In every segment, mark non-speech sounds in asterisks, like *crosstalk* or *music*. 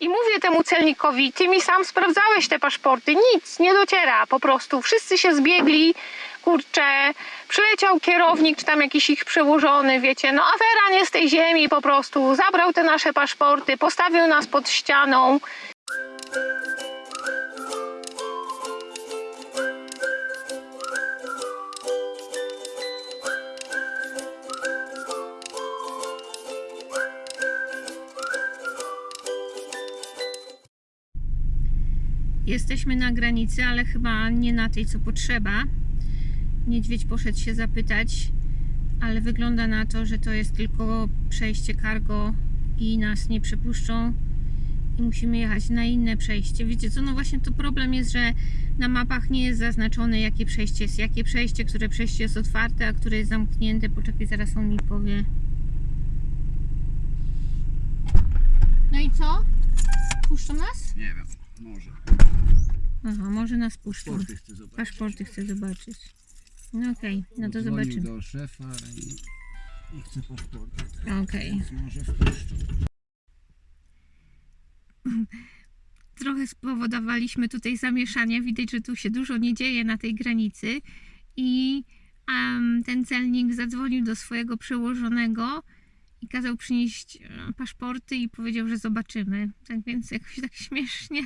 I mówię temu celnikowi, ty mi sam sprawdzałeś te paszporty, nic, nie dociera po prostu. Wszyscy się zbiegli, kurczę, przyleciał kierownik, czy tam jakiś ich przełożony, wiecie, no afera nie z tej ziemi po prostu. Zabrał te nasze paszporty, postawił nas pod ścianą. Jesteśmy na granicy, ale chyba nie na tej, co potrzeba. Niedźwiedź poszedł się zapytać, ale wygląda na to, że to jest tylko przejście cargo i nas nie przepuszczą i musimy jechać na inne przejście. Wiecie co, no właśnie to problem jest, że na mapach nie jest zaznaczone jakie przejście jest, jakie przejście, które przejście jest otwarte, a które jest zamknięte. Poczekaj, zaraz on mi powie. No i co? Puszczą nas? Nie wiem, może. Aha, może nas puszczą. Paszporty chcę zobaczyć. Paszporty chcę zobaczyć. No okej, no to Dzwonił zobaczymy. do szefa i, i chce paszporty. Okej. Więc może wpuszczą. *clears throat* Trochę spowodowaliśmy tutaj zamieszania. Widać, że tu się dużo nie dzieje na tej granicy. I em, ten celnik zadzwonił do swojego przełożonego i kazał przynieść e, paszporty i powiedział, że zobaczymy. Tak więc jakoś tak *laughs* śmiesznie.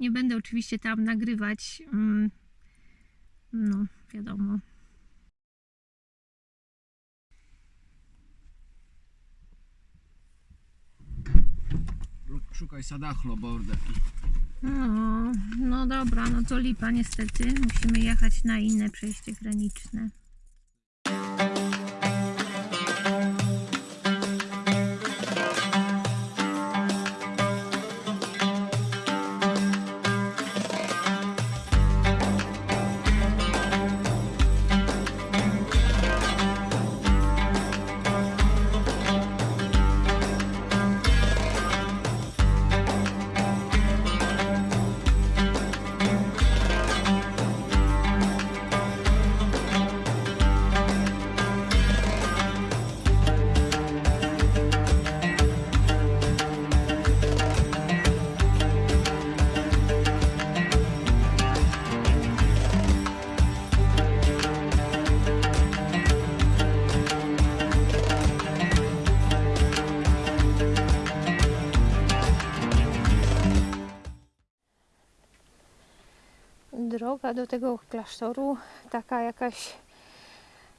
Nie będę oczywiście tam nagrywać. mm, No, wiadomo. Szukaj Sadachlo border. No, no dobra, no to lipa niestety. Musimy jechać na inne przejście graniczne. Do tego klasztoru, taka jakaś,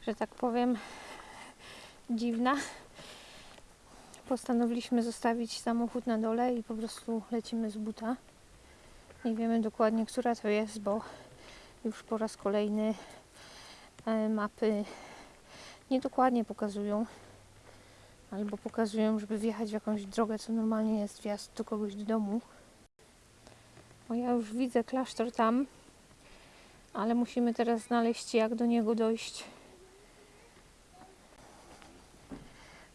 że tak powiem, dziwna. Postanowiliśmy zostawić samochód na dole i po prostu lecimy z buta. Nie wiemy dokładnie, która to jest, bo już po raz kolejny e, mapy niedokładnie pokazują. Albo pokazują, żeby wjechać w jakąś drogę, co normalnie jest wjazd do kogoś do domu. O, ja już widzę klasztor tam, ale musimy teraz znaleźć, jak do niego dojść.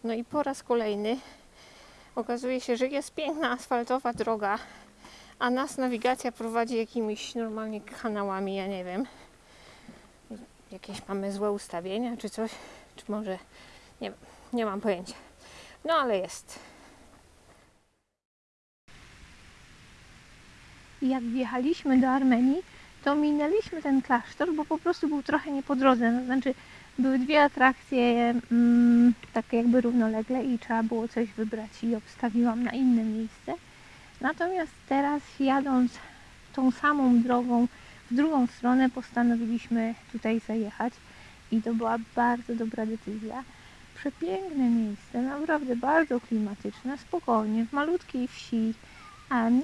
No i po raz kolejny okazuje się, że jest piękna asfaltowa droga, a nas nawigacja prowadzi jakimiś normalnie kanałami, ja nie wiem. Jakieś mamy złe ustawienia, czy coś, czy może nie wiem, nie mam pojęcia. No ale jest. Jak wjechaliśmy do Armenii, to minęliśmy ten klasztor, bo po prostu był trochę nie po drodze. No, znaczy, były dwie atrakcje mm, takie jakby równolegle i trzeba było coś wybrać i obstawiłam na inne miejsce. Natomiast teraz jadąc tą samą drogą w drugą stronę postanowiliśmy tutaj zajechać i to była bardzo dobra decyzja. Przepiękne miejsce, naprawdę bardzo klimatyczne, spokojnie, w malutkiej wsi.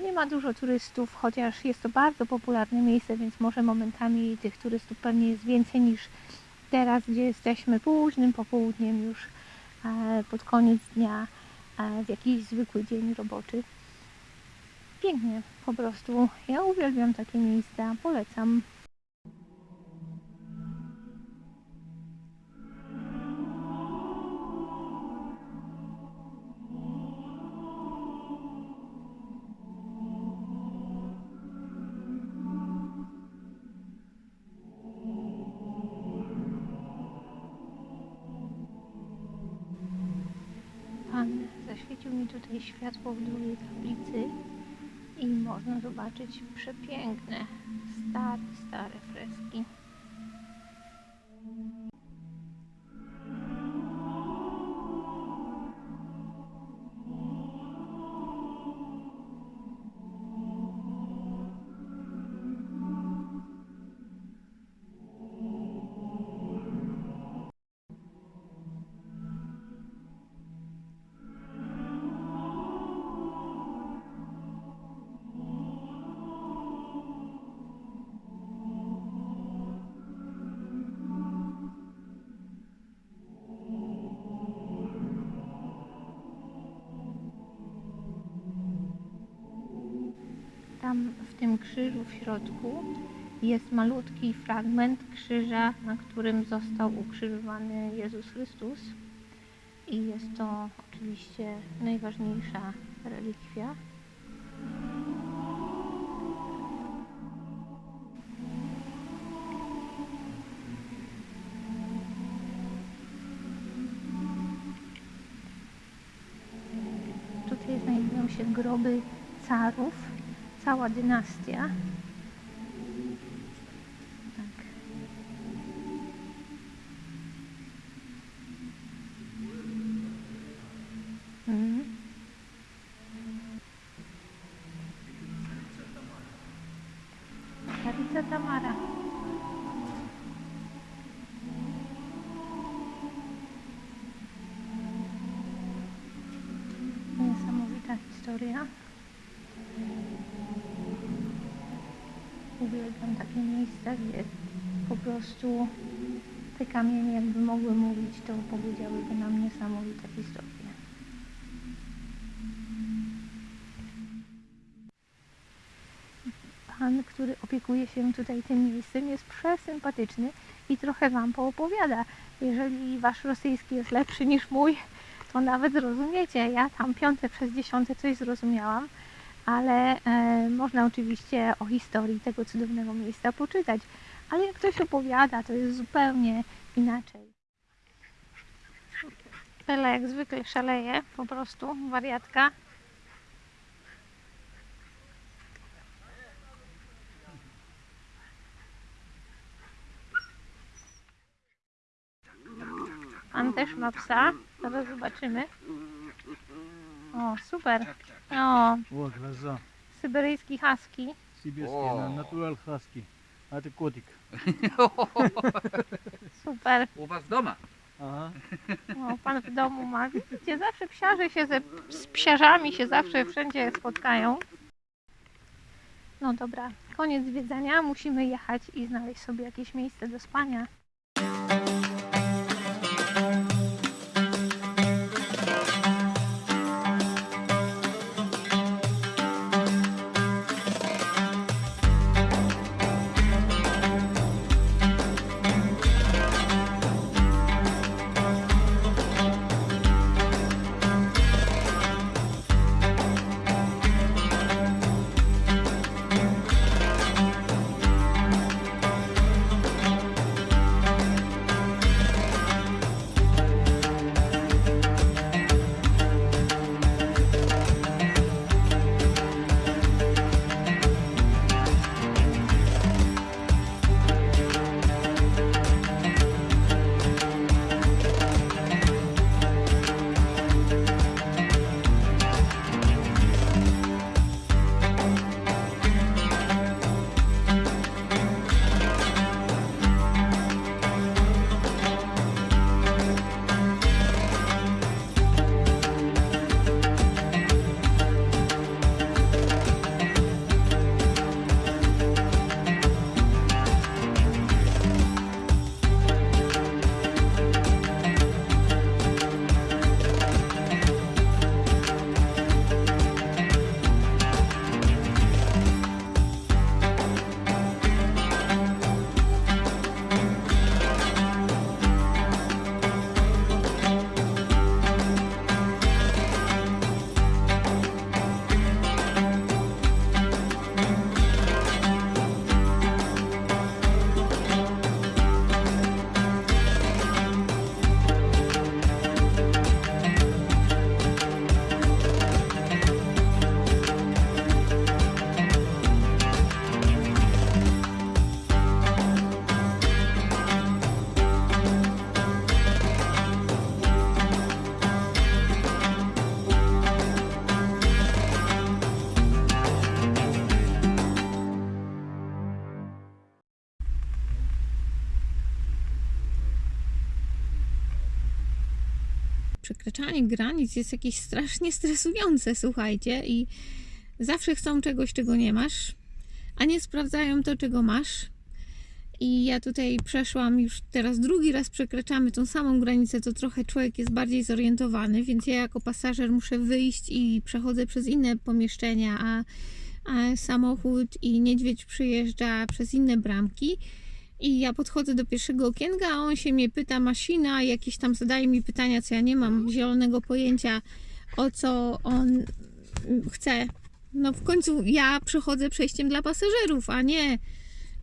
Nie ma dużo turystów, chociaż jest to bardzo popularne miejsce, więc może momentami tych turystów pewnie jest więcej niż teraz, gdzie jesteśmy późnym popołudniem już e, pod koniec dnia, e, w jakiś zwykły dzień roboczy. Pięknie, po prostu. Ja uwielbiam takie miejsca, polecam. Mi tutaj światło w drugiej tablicy można zobaczyć przepiękne, stare, stare freski. Tym krzyżu w środku jest malutki fragment krzyża, na którym został ukrzyżowany Jezus Chrystus. I jest to oczywiście najważniejsza relikwia. Tutaj znajdują się groby carów, cała dynastia. Tak. Mhm. Starica Tamara. Niesamowita historia. Uwielbiam takie miejsca, gdzie po prostu te kamienie jakby mogły mówić, to powiedziałyby nam niesamowite historie. Pan, który opiekuje się tutaj tym miejscem jest przesympatyczny i trochę Wam poopowiada. Jeżeli Wasz rosyjski jest lepszy niż mój, to nawet zrozumiecie. Ja tam piąte przez dziesiąte coś zrozumiałam, ale e, można oczywiście o historii tego cudownego miejsca poczytać. Ale jak ktoś opowiada, to jest zupełnie inaczej. Pela jak zwykle szaleje, po prostu, wariatka. Pan też ma psa, zaraz zobaczymy. O, super. O, О, глаза. syberyjski husky. Сибирские, О. на- натурал хаски. А это котик. Super. U was doma. Ага. O, pan w domu ma. Widzicie, zawsze psiarze się ze z psiarzami się zawsze wszędzie spotkają. No dobra, koniec zwiedzania. Musimy jechać i znaleźć sobie jakieś miejsce do spania. Przekraczanie granic jest jakieś strasznie stresujące, słuchajcie, i zawsze chcą czegoś, czego nie masz, a nie sprawdzają to, czego masz. I ja tutaj przeszłam już teraz drugi raz przekraczamy tą samą granicę, to trochę człowiek jest bardziej zorientowany, więc ja jako pasażer muszę wyjść i przechodzę przez inne pomieszczenia, a, a samochód i niedźwiedź przyjeżdża przez inne bramki. I ja podchodzę do pierwszego okienka, a on się mnie pyta, maszyna, jakieś tam zadaje mi pytania, co ja nie mam zielonego pojęcia, o co on chce. No w końcu ja przechodzę przejściem dla pasażerów, a nie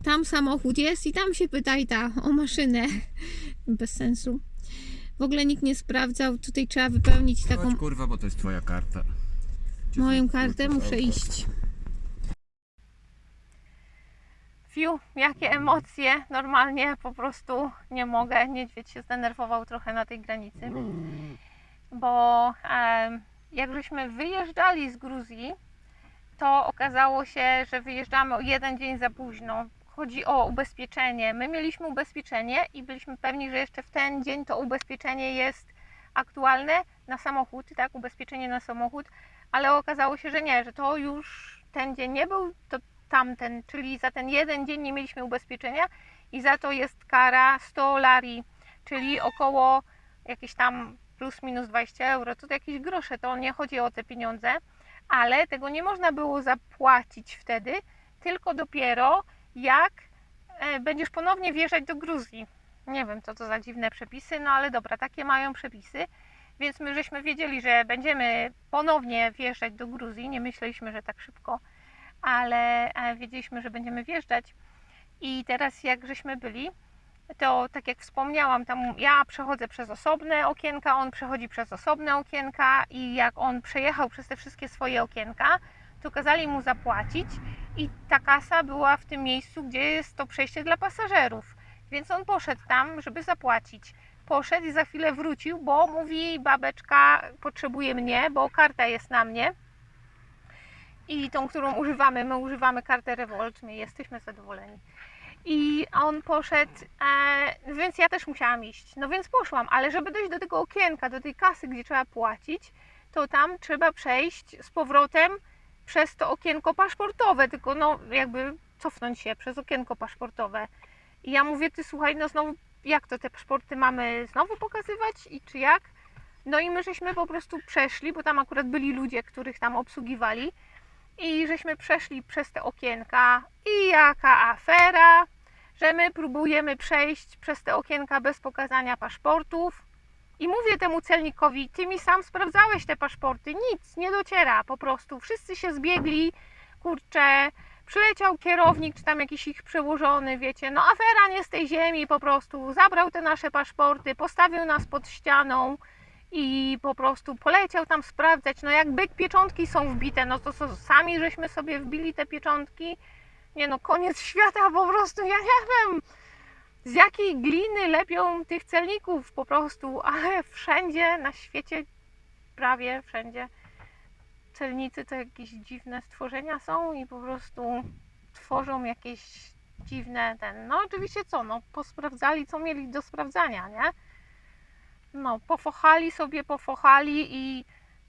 tam samochód jest i tam się pyta i ta o maszynę. *laughs* Bez sensu. W ogóle nikt nie sprawdzał, tutaj trzeba wypełnić taką Chodź kurwa, bo to jest twoja karta. Moją kartę, muszę iść. Fiu, jakie emocje. Normalnie po prostu nie mogę. Niedźwiedź się zdenerwował trochę na tej granicy. Bo em, jak żeśmy wyjeżdżali z Gruzji, to okazało się, że wyjeżdżamy o jeden dzień za późno. Chodzi o ubezpieczenie. My mieliśmy ubezpieczenie i byliśmy pewni, że jeszcze w ten dzień to ubezpieczenie jest aktualne na samochód, tak, ubezpieczenie na samochód, ale okazało się, że nie, że to już ten dzień nie był, to tamten, czyli za ten jeden dzień nie mieliśmy ubezpieczenia i za to jest kara 100 lari, czyli około jakieś tam plus minus 20 euro, to jakieś grosze, to nie chodzi o te pieniądze, ale tego nie można było zapłacić wtedy, tylko dopiero jak e, będziesz ponownie wjeżdżać do Gruzji. Nie wiem, co to za dziwne przepisy, no ale dobra, takie mają przepisy. Więc my żeśmy wiedzieli, że będziemy ponownie wjeżdżać do Gruzji. Nie myśleliśmy, że tak szybko, ale e, wiedzieliśmy, że będziemy wjeżdżać. I teraz jak żeśmy byli, to tak jak wspomniałam, tam ja przechodzę przez osobne okienka, on przechodzi przez osobne okienka i jak on przejechał przez te wszystkie swoje okienka, to kazali mu zapłacić i ta kasa była w tym miejscu, gdzie jest to przejście dla pasażerów. Więc on poszedł tam, żeby zapłacić. Poszedł i za chwilę wrócił, bo mówi babeczka potrzebuje mnie, bo karta jest na mnie. I tą, którą używamy, my używamy kartę Revolt, my jesteśmy zadowoleni. I on poszedł, e, więc ja też musiałam iść. No więc poszłam, ale żeby dojść do tego okienka, do tej kasy, gdzie trzeba płacić, to tam trzeba przejść z powrotem przez to okienko paszportowe, tylko no jakby cofnąć się przez okienko paszportowe. I ja mówię, ty słuchaj, no znowu, jak to te paszporty mamy znowu pokazywać i czy jak? No i my żeśmy po prostu przeszli, bo tam akurat byli ludzie, których tam obsługiwali i żeśmy przeszli przez te okienka. I jaka afera, że my próbujemy przejść przez te okienka bez pokazania paszportów. I mówię temu celnikowi, ty mi sam sprawdzałeś te paszporty, nic, nie dociera, po prostu wszyscy się zbiegli, kurczę, przyleciał kierownik, czy tam jakiś ich przełożony, wiecie, no afera nie z tej ziemi po prostu, zabrał te nasze paszporty, postawił nas pod ścianą i po prostu poleciał tam sprawdzać, no jak byk pieczątki są wbite, no to co, sami żeśmy sobie wbili te pieczątki, nie no, koniec świata po prostu, ja nie wiem, z jakiej gliny lepią tych celników po prostu, *laughs* ale wszędzie na świecie, prawie wszędzie, celnicy to jakieś dziwne stworzenia są i po prostu tworzą jakieś dziwne ten, no oczywiście co, no posprawdzali co mieli do sprawdzania, nie? No, pofochali sobie, pofochali i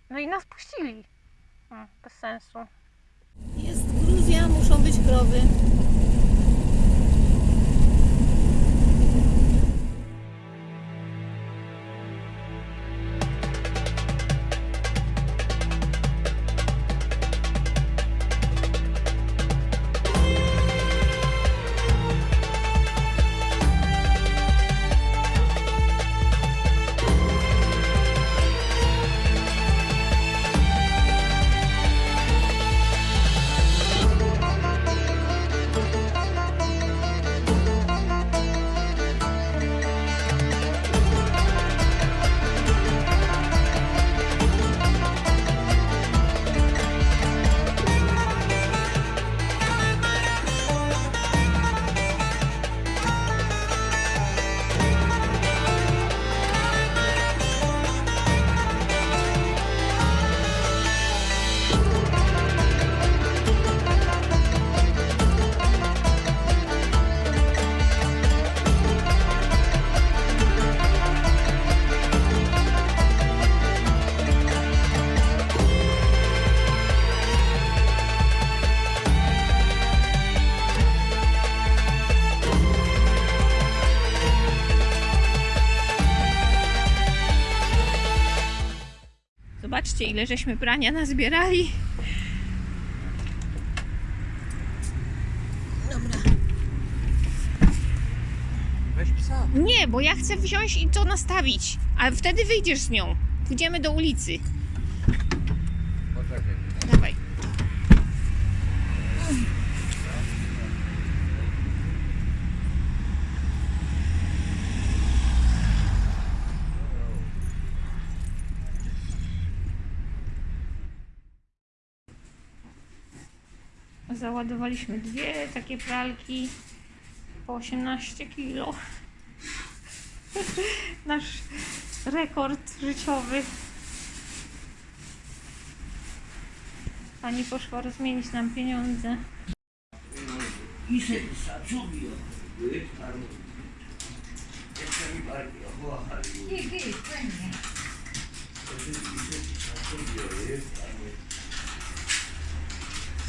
no i nas puścili. Hmm, bez sensu. Jest Gruzja, muszą być krowy. Ile żeśmy prania nazbierali. Dobra. Weź psa. Nie, bo ja chcę wziąć i to nastawić, a wtedy wyjdziesz z nią. Pójdziemy do ulicy. Poczekaj. Dawaj. Załadowaliśmy dwie takie pralki po 18 kilo. Nasz rekord życiowy. Pani poszła rozmienić nam pieniądze. Ise sacudio, wytarł. Jeszcze mi bardziej ochłachali. Czyli brachał razy bachnowy, a wozy. Sobie. Tak, dostaniesz.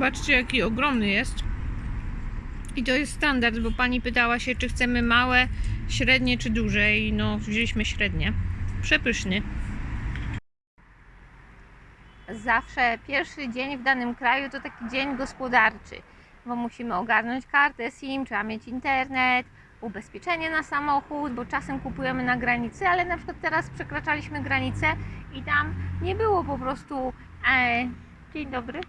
Zobaczcie, jaki ogromny jest. I to jest standard, bo pani pytała się, czy chcemy małe, średnie czy duże. I no, wzięliśmy średnie. Przepyszny. Zawsze pierwszy dzień w danym kraju to taki dzień gospodarczy, bo musimy ogarnąć kartę SIM, trzeba mieć internet, ubezpieczenie na samochód, bo czasem kupujemy na granicy, ale na przykład teraz przekraczaliśmy granicę i tam nie było po prostu. E, dzień dobry.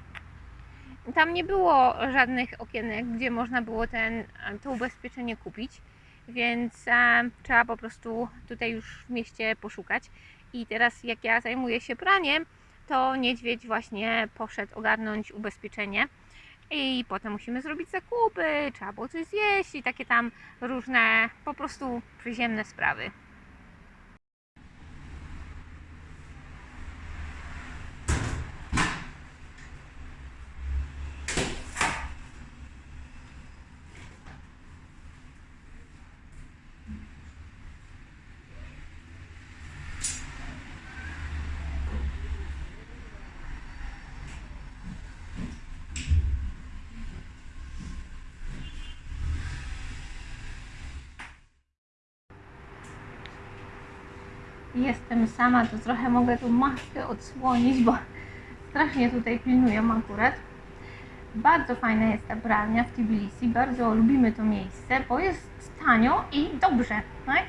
Tam nie było żadnych okienek, gdzie można było ten, e, to ubezpieczenie kupić, więc e, trzeba po prostu tutaj już w mieście poszukać. I teraz, jak ja zajmuję się praniem, to niedźwiedź właśnie poszedł ogarnąć ubezpieczenie. I potem musimy zrobić zakupy, trzeba było coś zjeść i takie tam różne po prostu przyziemne sprawy. Jestem sama, to trochę mogę tu maskę odsłonić, bo strasznie tutaj pilnują akurat. Bardzo fajna jest ta pralnia w Tbilisi, bardzo lubimy to miejsce, bo jest tanio i dobrze, tak?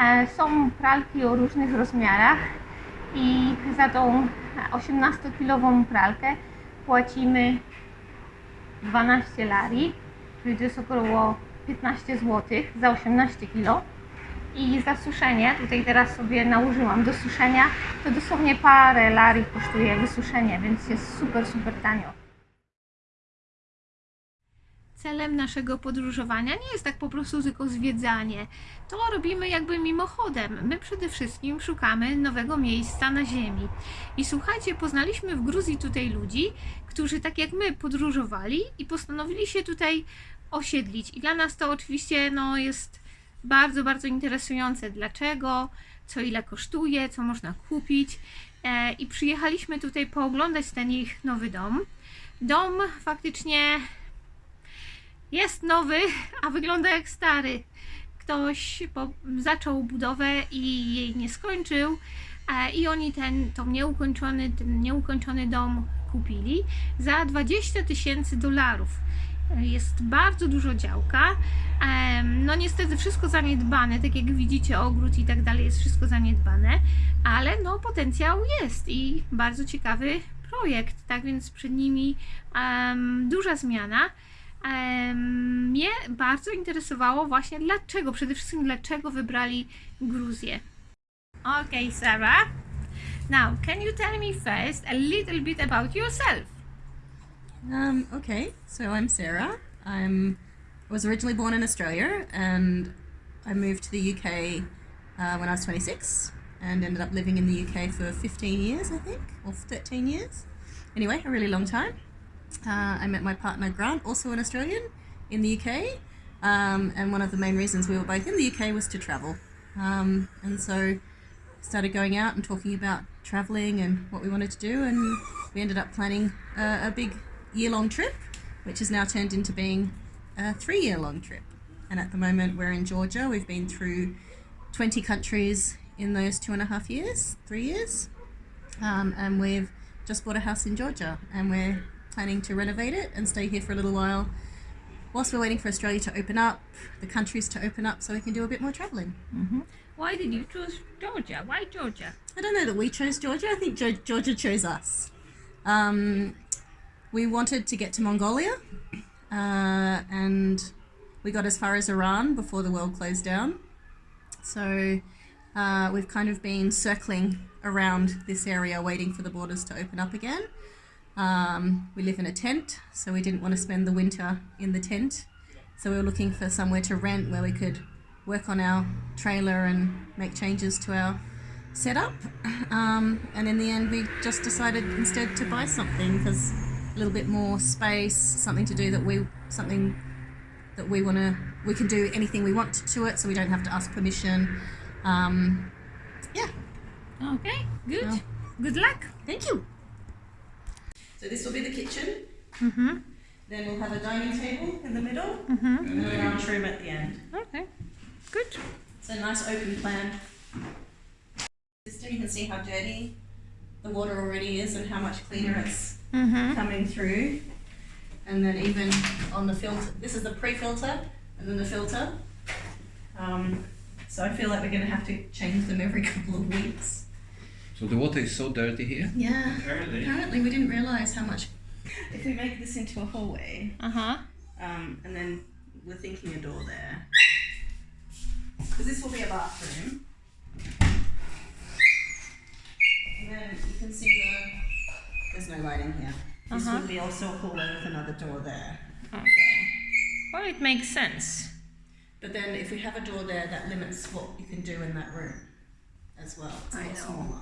E, Są pralki o różnych rozmiarach i za tą 18-kilową pralkę płacimy 12 lari, czyli to jest około 15 zł za 18 kg. I za suszenie, tutaj teraz sobie nałożyłam do suszenia, to dosłownie parę lari kosztuje wysuszenie, więc jest super, super tanio. Celem naszego podróżowania nie jest tak po prostu tylko zwiedzanie. To robimy jakby mimochodem. My przede wszystkim szukamy nowego miejsca na ziemi. I słuchajcie, poznaliśmy w Gruzji tutaj ludzi, którzy tak jak my podróżowali i postanowili się tutaj osiedlić. I dla nas to oczywiście no, jest bardzo, bardzo interesujące. Dlaczego, co ile kosztuje, co można kupić. E, I przyjechaliśmy tutaj pooglądać ten ich nowy dom. Dom faktycznie jest nowy, a wygląda jak stary. Ktoś zaczął budowę i jej nie skończył. E, I oni ten, tą nieukończony, ten nieukończony dom kupili za 20 tysięcy dolarów. Jest bardzo dużo działka. No niestety wszystko zaniedbane, tak jak widzicie ogród i tak dalej jest wszystko zaniedbane, ale no potencjał jest i bardzo ciekawy projekt, tak więc przed nimi em, duża zmiana. Em, mnie bardzo interesowało właśnie dlaczego, przede wszystkim dlaczego wybrali Gruzję. Okay, Sarah. Now, can you tell me first a little bit about yourself? Um, okay, so I'm Sarah. I'm was originally born in Australia, and I moved to the UK uh, when I was 26, and ended up living in the UK for 15 years, I think, or 13 years. Anyway, a really long time. Uh, I met my partner Grant, also an Australian, in the UK. Um, and one of the main reasons we were both in the UK was to travel. Um, and so started going out and talking about traveling and what we wanted to do, and we ended up planning a, a big year long trip, which has now turned into being a three year long trip. And at the moment, we're in Georgia. We've been through 20 countries in those two and a half years, three years. Um, and we've just bought a house in Georgia, and we're planning to renovate it and stay here for a little while whilst we're waiting for Australia to open up, the countries to open up, so we can do a bit more traveling. Why did you choose Georgia? Why Georgia? I don't know that we chose Georgia. I think Ge- Georgia chose us. Um, we wanted to get to Mongolia, uh, and we got as far as Iran before the world closed down. So uh, we've kind of been circling around this area, waiting for the borders to open up again. Um, we live in a tent, so we didn't want to spend the winter in the tent. So we were looking for somewhere to rent where we could work on our trailer and make changes to our setup. Um, and in the end, we just decided instead to buy something because a little bit more space, something to do that we something that we want to we can do anything we want to it, so we don't have to ask permission. Um, yeah. Okay, good. Well. Good luck. Thank you. So this will be the kitchen. Mhm. Then we'll have a dining table in the middle and a lounge room at the end. Okay, good. It's a nice open plan. System, you can see how dirty the water already is and how much cleaner it's Mhm. coming through. And then even on the filter, this is the pre-filter and then the filter. Um, so I feel like we're going to have to change them every *laughs* couple of weeks. So the water is so dirty here? Yeah. Apparently. Apparently, we didn't realize how much. If we make this into a hallway, Uh huh. um, and then we're thinking a door there, because this will be a bathroom. And then you can see the. There's no lighting here. This Uh-huh. will be also a hallway with another door there. Okay. Well, it makes sense. But then if we have a door there, that limits what you can do in that room as well. It's a I lot know. smaller.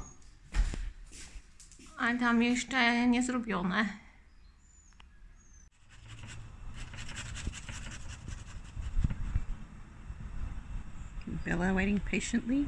A tam jeszcze nie zrobione. Bella waiting patiently.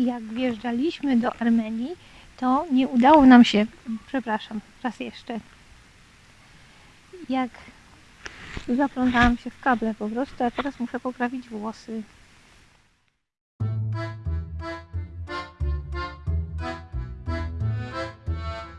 I jak wjeżdżaliśmy do Armenii, to nie udało nam się, przepraszam, raz jeszcze, jak zaplątałam się w kable po prostu, a teraz muszę poprawić włosy.